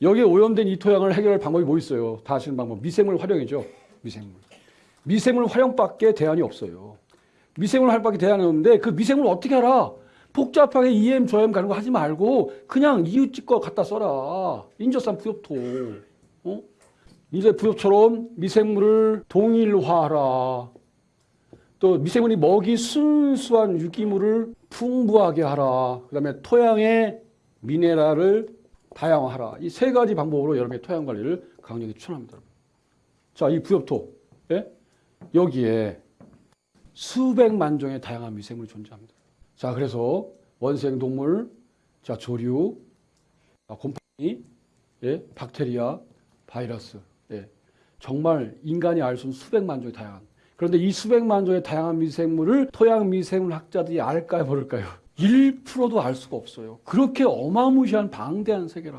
여기에 오염된 이 토양을 해결할 방법이 뭐 있어요? 다 아시는 방법. 미생물 활용이죠. 미생물. 미생물 활용밖에 대안이 없어요. 미생물 활용밖에 대안이 없는데 그 미생물 어떻게 알아? 복잡하게 EM, 저M 가는 거 하지 말고 그냥 이웃집 거 갖다 써라. 인저산 부엽토. 어? 이제 부엽처럼 미생물을 동일화하라. 또 미생물이 먹이 순수한 유기물을 풍부하게 하라. 그 다음에 토양의 미네랄을 다양화하라. 이 세 가지 방법으로 여러분의 토양 관리를 강력히 추천합니다. 자, 이 부엽토. 예? 여기에 수백만 종의 다양한 미생물이 존재합니다. 자, 그래서 원생 동물, 자, 조류, 아, 곰팡이, 예, 박테리아, 바이러스, 예. 정말 인간이 알 수 없는 수백만 종의 다양한. 그런데 이 수백만 종의 다양한 미생물을 토양 미생물 학자들이 알까요, 모를까요? 1%도 알 수가 없어요. 그렇게 어마무시한 방대한 세계라.